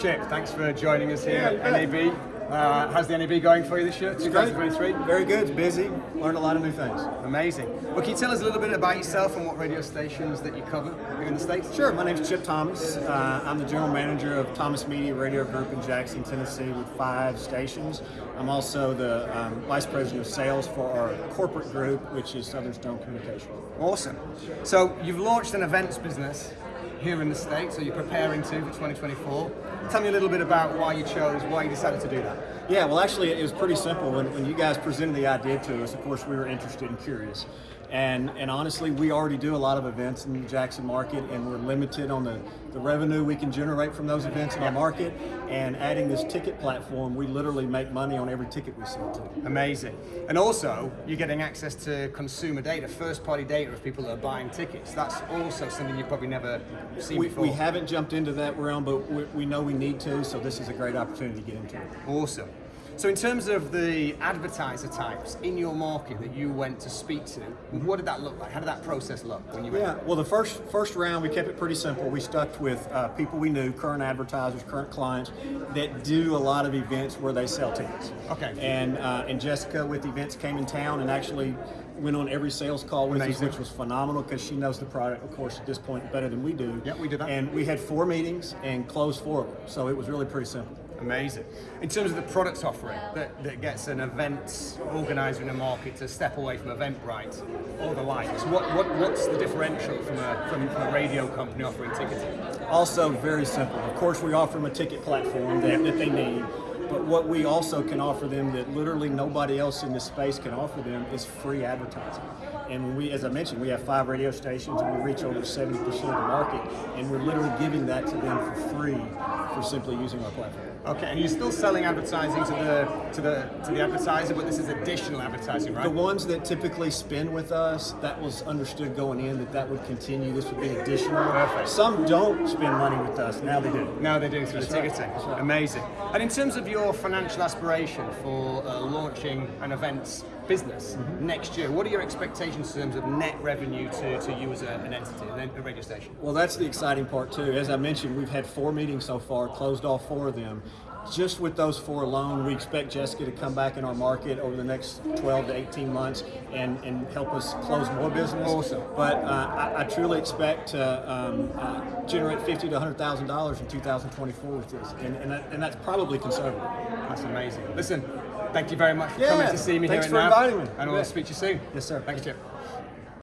Chip, thanks for joining us here Yeah, at. NAB. Uh, how's the NAB going for you this year, It's great. 2023? Very good. It's busy. Learned a lot of new things. Amazing. Well, can you tell us a little bit about yourself and what radio stations that you cover here in the States? Sure. My name's Chip Thomas. Uh, I'm the general manager of Thomas Media Radio Group in Jackson, Tennessee, with five stations. I'm also the um, vice president of sales for our corporate group, which is Southern Stone Communication. Awesome. So you've launched an events business here in the States, or you're preparing to for 2024. Tell me a little bit about why you chose, why you decided to do that. Yeah, well, actually, it was pretty simple. When, when you guys presented the idea to us, of course, we were interested and curious. And, and honestly, we already do a lot of events in the Jackson market, and we're limited on the, the revenue we can generate from those events in our market. And adding this ticket platform, we literally make money on every ticket we sell to. Amazing. And also, you're getting access to consumer data, first party data of people that are buying tickets. That's also something you've probably never seen We, before. we haven't jumped into that realm, but we, we know we need to, so this is a great opportunity to get into it. Awesome. So, in terms of the advertiser types in your market that you went to speak to, what did that look like? How did that process look when you went? Yeah, well, the first first round we kept it pretty simple. We stuck with uh, people we knew, current advertisers, current clients that do a lot of events where they sell tickets. Okay. And uh, and Jessica with events came in town and actually went on every sales call with us, which was phenomenal because she knows the product, of course, at this point better than we do. Yeah, we did that. And we had four meetings and closed four of them, so it was really pretty simple. Amazing. In terms of the product offering that, that gets an event organizer in a market to step away from Eventbrite or the likes, what, what, what's the differential from a, from, from a radio company offering ticketing? Also very simple. Of course, we offer them a ticket platform that, that they need. But what we also can offer them that literally nobody else in this space can offer them is free advertising. And we, as I mentioned, we have five radio stations and we reach over 70% of the market, and we're literally giving that to them for free for simply using our platform. Okay, and you're still selling advertising to the to the to the advertiser, but this is additional advertising, right? The ones that typically spend with us, that was understood going in that that would continue. This would be additional. Perfect. Some don't spend money with us. Now they do. Now they do through the right. ticketing. Right. Amazing. And in terms of your financial aspiration for uh, launching an events business Mm-hmm. next year, what are your expectations in terms of net revenue to, to you as a, an entity, a radio station? Well, that's the exciting part too. As I mentioned, we've had four meetings so far, closed all four of them. Just with those four alone, we expect Jessica to come back in our market over the next 12 to 18 months and, and help us close more business. Awesome. But uh, I, I truly expect to um, uh, generate 50 to 100 thousand dollars in 2024 with this, and, and, that, and that's probably conservative. That's amazing. Listen, thank you very much for Yeah, coming to see me here NAB, inviting me. And bet. speak to you soon. Yes, sir. Thanks, Chip.